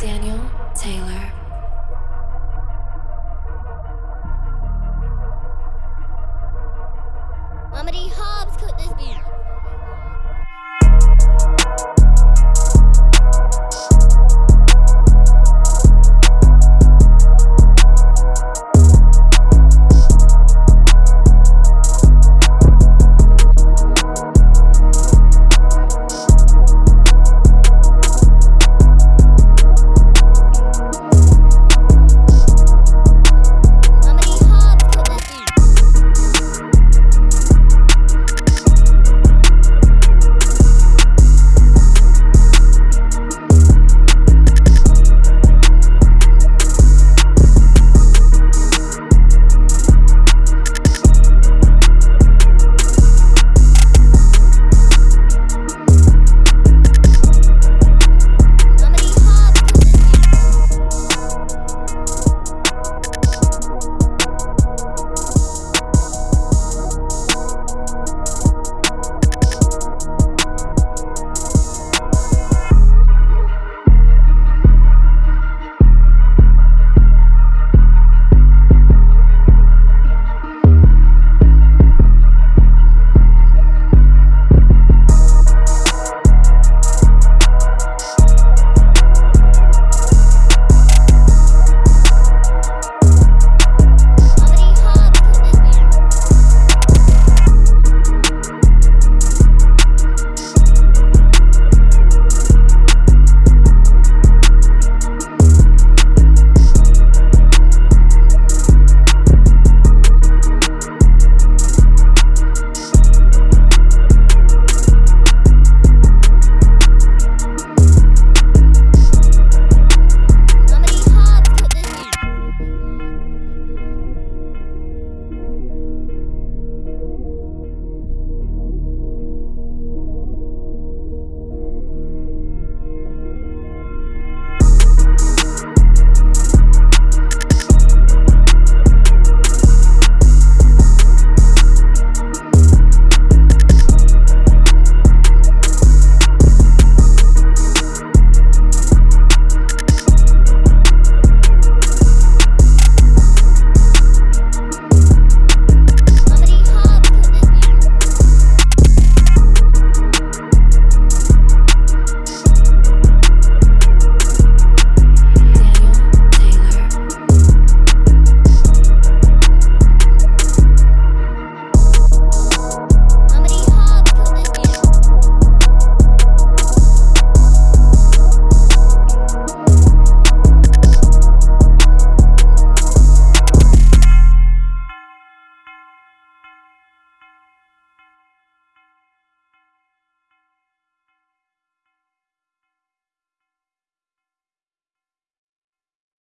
Daniel Taylor.